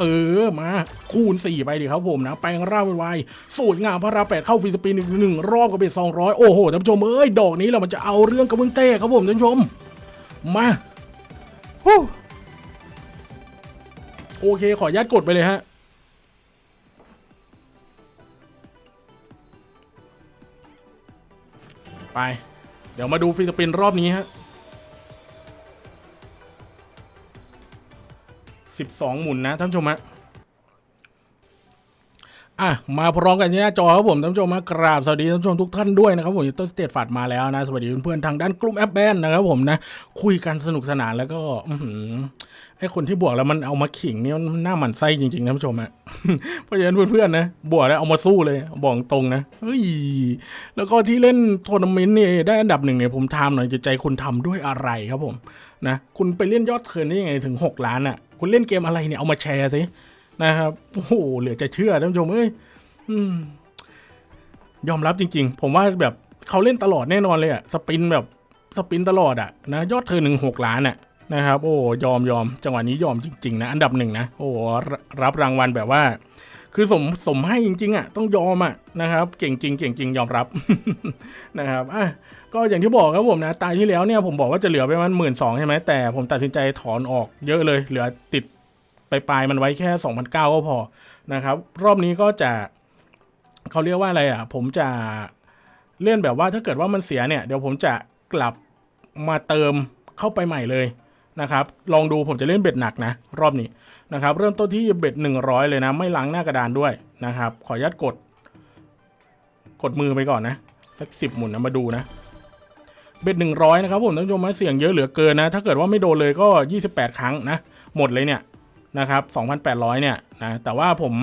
เออมาคูณ 4 ไปดิครับผมนะแปลงร่างไวๆสูตรงามพระราแปดเข้าฟีสปินอีกหนึ่งรอบก็เป็น200 โอ้โหท่านผู้ชมเอ้ยดอกนี้เรามันจะเอาเรื่องกระเบื้องเต้ครับผมท่านผู้ชม มาฮู้โอเคขออนุญาตกดไปเลยฮะไป เดี๋ยวมาดูฟีสปินรอบนี้ฮะ สิบสองหมุนนะท่านผู้ชมฮะ อะมาพร้อมกันที่หน้าจอครับผมท่านผู้ชมมากราบสวัสดีท่านผู้ชมทุกท่านด้วยนะครับผมต้นสเตทฝาดมาแล้วนะ สวัสดีเพื่อนๆทางด้านกลุ่มแอปแบนนะครับผมนะ คุยกันสนุกสนานแล้วก็อื้อหือไอคนที่บวกแล้วมันเอามาขิงเนี่ยมันหน้าหมันไส้จริงๆท่านผู้ชมฮะเพราะฉะนั้นเพื่อนๆนะบวกแล้วเอามาสู้เลยบอกตรงนะเฮ้ยแล้วก็ที่เล่นทัวร์นาเมนต์เนี่ยได้อันดับหนึ่งเนี่ยผมทำหน่อยจิตใจคุณทำด้วยอะไรครับผมนะคุณไปเล่นยอดเทิร์นได้ยังไงถึง 6 ล้านอะคุณเล่นเกมอะไรเนี่ยเอามาแชร์สิ นะครับโอ้โหเหลือจะเชื่อท่านผู้ชมเอ้ยยอมรับจริง ๆ ผมว่าแบบเขาเล่นตลอดแน่นอนเลยอะสปินแบบสปินตลอดอะนะยอดเธอหนึ่งหกล้านอะนะครับโอ้ยอมยอมจังหวะนี้ยอมจริงๆนะอันดับหนึ่งนะโอ้รับรางวัลแบบว่า คือสมสมให้จริงๆอะต้องยอมอะนะครับเก่งจริงเก่งจริงยอมรับนะครับอะก็อย่างที่บอกครับผมนะตายที่แล้วเนี่ยผมบอกว่าจะเหลือไปมันหมื่นสองใช่ไหมแต่ผมตัดสินใจถอนออกเยอะเลยเหลือติด ปปลายๆมันไว้แค่สองพันเก้าก็พอนะครับ รอบนี้ก็จะเขาเรียกว่าอะไรอะ ผมจะเล่นแบบว่าถ้าเกิดว่ามันเสียเนี่ย เดี๋ยวผมจะกลับมาเติมเข้าไปใหม่เลยนะครับ ลองดูผมจะเล่นเบ็ดหนักนะ รอบนี้นะครับ เริ่มต้นที่เบ็ดหนึ่งร้อยเลยนะ ไม่ล้างหน้ากระดานด้วยนะครับ ขออนุญาตกด กดมือไปก่อนนะ สักสิบหมุนนะมาดูนะ เบ็ดหนึ่งร้อยนะครับผมท่านผู้ชมนะเสี่ยงเยอะเหลือเกินนะ ถ้าเกิดว่าไม่โดนเลยก็ยี่สิบแปดครั้งนะ หมดเลยเนี่ย นะครับสองพันแปดร้อยเนี่ยนะแต่ว่าผม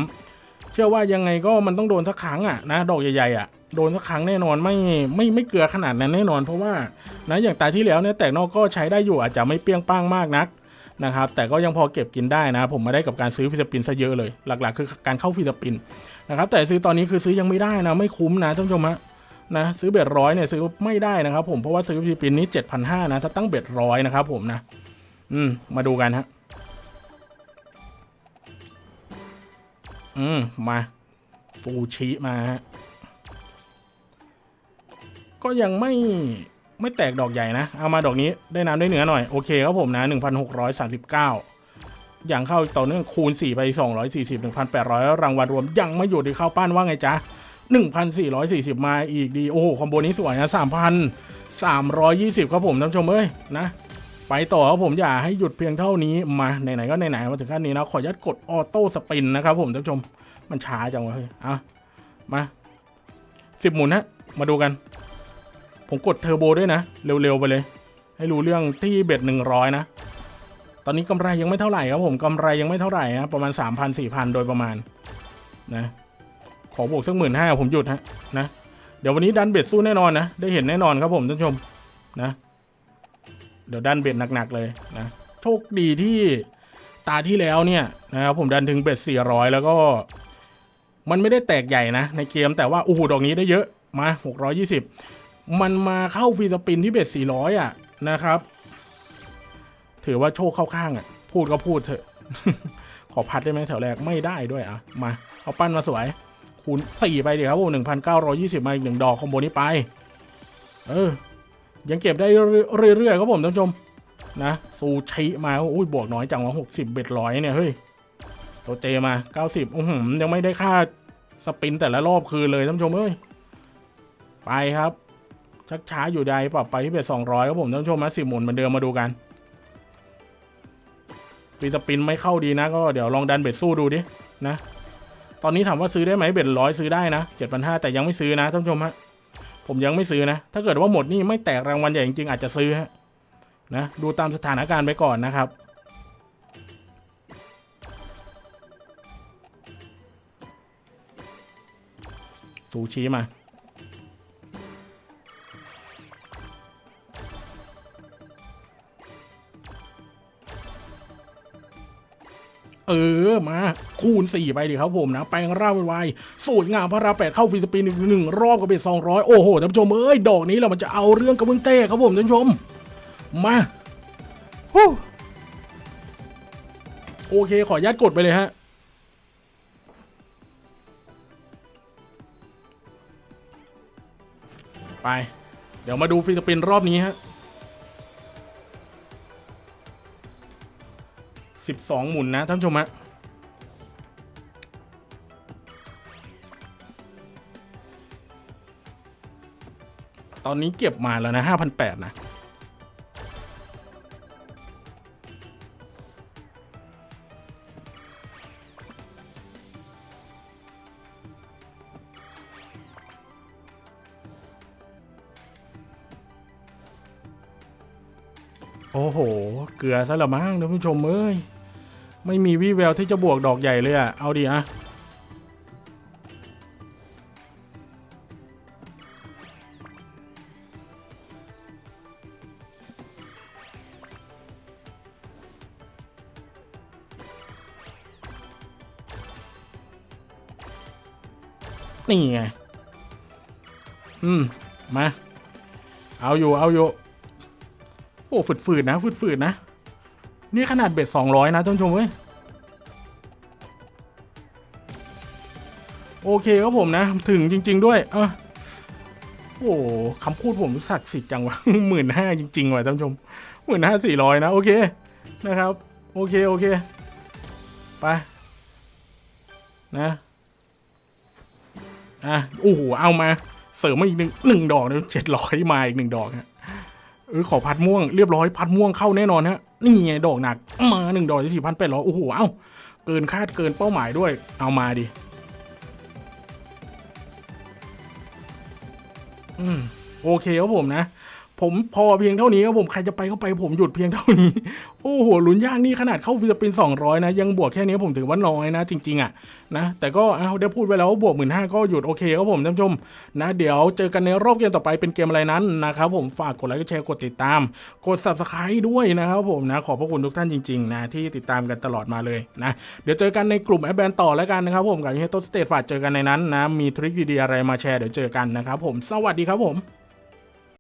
เชื่อว่ายังไงก็มันต้องโดนสักครั้งอะนะดอกใหญ่ๆอะโดนสักครั้งแน่นอนไม่ไม่ไม่เกลือขนาดนั้นแน่นอน เพราะว่านะอย่างตาที่แล้วเนี่ยแตกนอกก็ใช้ได้อยู่อาจจะไม่เปรี้ยงป้างมากนักนะครับแต่ก็ยังพอเก็บกินได้นะ ผมมาได้กับการซื้อ free spin ซะเยอะเลย หลักๆ คือการเข้า free spin นะครับแต่ซื้อตอนนี้คือซื้อยังไม่ได้นะไม่คุ้มนะท่านผู้ชมฮะนะซื้อ bet ร้อยเนี่ยซื้อไม่ได้นะครับผมเพราะว่าซื้อ free spin นี้เจ็ดพันห้านะถ้าตั้ง bet ร้อยนะครับผมนะอืมมาดูกันฮะ อืม มาปูชีมาฮะก็ยังไม่ไม่แตกดอกใหญ่นะ เอามาดอกนี้ได้น้ำได้เนื้อหน่อย โอเคครับผมนะ 1,639 อย่างเข้าต่อเนื่องคูณ 4 ไป 240 1,800แล้วรางวัลรวม ยังไม่หยุดที่เข้าป้านว่าไงจ๊ะ 1,440 มาอีกดี โอ้โห คอมโบนี้สวยนะ 3,320 ครับผมท่านผู้ชมเอ้ยนะ ไปต่อครับผมอย่าให้หยุดเพียงเท่านี้มาไหนๆก็ไหนๆมาถึงขั้นนี้นะขออนุญาตกดออโต้สปินนะครับผมท่านผู้ชมมันช้าจังวะเฮ้ยอะมาสิบหมุนฮะมาดูกัน ผมกดเทอร์โบด้วยนะ เร็วๆไปเลย ให้รู้เรื่องที่เบ็ดหนึ่งร้อยนะตอนนี้กำไรยังไม่เท่าไหร่ครับผมกำไรยังไม่เท่าไหร่นะประมาณสามพันสี่พันโดยประมาณนะขอบวกสักหมื่นห้าผมหยุดฮะนะเดี๋ยววันนี้ดันเบ็ดสู้แน่นอนนะได้เห็นแน่นอนครับผมท่านผู้ชมนะ ดี๋ยวดันเบ็ดหนักๆเลยนะโชคดีที่ตาที่แล้วเนี่ยนะครับผมดันถึงเบ็ดสี่ร้อยแล้วก็ มันไม่ได้แตกใหญ่นะในเกมแต่ว่าโอ้โหดอกนี้ได้เยอะมาหกร้อยี่สิบมันมาเข้าฟรีสปินที่เบ็ดสี่ร้อยอะนะครับ ถือว่าโชคเข้าข้างอะ พูดก็พูดเถอะ ขอพัดได้ไหมแถวแรกไม่ได้ด้วยอะ มา เอาปั้นมาสวย คูณสี่ไปเดี๋ยวครับผมหนึ่งพันเก้าร้อยี่สิบมาอีกหนึ่งดอกคอมโบนี้ไป เออ ยังเก็บได้เรื่อยๆครับผมท่านผู้ชมนะซูชิมาอุ้ยบวกน้อยจังวะหกสิบเบ็ดร้อยเนี่ยเฮ้ยโตเจมาเก้าสิบอื้อหือยังไม่ได้ค่าสปินแต่ละรอบคืนเลยท่านผู้ชมเอ้ยไปครับ ชักช้าอยู่ใดปรับไปที่เบ็ดสองร้อยครับผมท่านผู้ชมมาสิบหมุนเหมือนเดิมมาดูกันปีสปินไม่เข้าดีนะ ก็เดี๋ยวลองดันเบ็ดสู้ดูดินะ ตอนนี้ถามว่าซื้อได้ไหมเบ็ดร้อยซื้อได้นะเจ็ดพันห้าแต่ยังไม่ซื้อนะท่านผู้ชมฮะ ผมยังไม่ซื้อนะ ถ้าเกิดว่าหมดนี่ไม่แตกรางวัลใหญ่จริงๆอาจจะซื้อฮะนะดูตามสถานการณ์ไปก่อนนะครับ ซูชิมา ออมาคูณ 4 ไปดิครับผมนะแปลงร่างไวสูตรงามพระราแปดเข้าฟิสปินอีกหนึ่งรอบก็เป็นสองร้อยโอ้โหท่านผู้ชมเอ้ยดอกนี้เรามันจะเอาเรื่องกับเบื้องเต้ครับผมท่านผู้ชมมาโอเคขออนุญาตกดไปเลยฮะไป เดี๋ยวมาดูฟิสปินรอบนี้ฮะ สิบสองหมุนนะท่านผู้ชมฮะตอนนี้เก็บมาแล้วนะห้าพันแปดนะ โอ้โห เกลือซะละมั้งท่านผู้ชมเอ้ย ไม่มีวี่แววที่จะบวกดอกใหญ่เลยอะเอาดิอะนี่ไง อืม มา เอาอยู่ เอาอยู่ โอ้ฝืดๆนะฝืดๆนะ นี่ขนาดเบ็ดสองร้อยนะท่านผู้ชมเว้ยโอเคครับผมนะ ถึงจริง ๆ ด้วย เออโอ้คำพูดผมศักดิ์สิทธิ์จังวะหมื่นห้าจริงๆว่ะท่านผู้ชมหมื่นห้าสี่ร้อยนะ โอเคนะครับ โอเค โอเค ไป นะอะโอ้โหเอามา เสริมมาอีกหนึ่งหนึ่งดอกนะเจ็ดร้อยมาอีกหนึ่งดอกฮะเออขอพัดม่วงเรียบร้อยพัดม่วงเข้าแน่นอนฮะ นี่ไงดอกหนักมาหนึ่งดอกที่สี่พันแปดร้อยโอ้โหเอ้าเกินคาดเกินเป้าหมายด้วย เอามาดิอืมโอเคครับผมนะ ผมพอเพียงเท่านี้ครับผมใครจะไปก็ไปผมหยุดเพียงเท่านี้ โอ้โหลุ้นยากนี่ขนาดเข้า free spin สองร้อยนะ ยังบวกแค่นี้ผมถือว่าน้อยนะ จริง ๆอะนะแต่ก็เอาได้พูดไว้แล้วว่าบวกหมื่นห้าก็หยุดโอเคครับผมท่านผู้ชมนะ เดี๋ยวเจอกันในรอบเกมต่อไปเป็นเกมอะไรนั้นนะครับผมฝากกดไลค์กดแชร์กดติดตาม กด subscribe ด้วยนะครับผมนะขอบพระคุณทุกท่านจริงๆนะที่ติดตามกันตลอดมาเลยนะเดี๋ยวเจอกันในกลุ่มแอปแบนต่อแล้วกันนะครับผมกับเฮโตสเตทฝากเจอกันในนั้นนะมี trick ดีๆอะไรมาแชร์เดี๋ยวเจอกันนะครับผมสวัสดีครับผม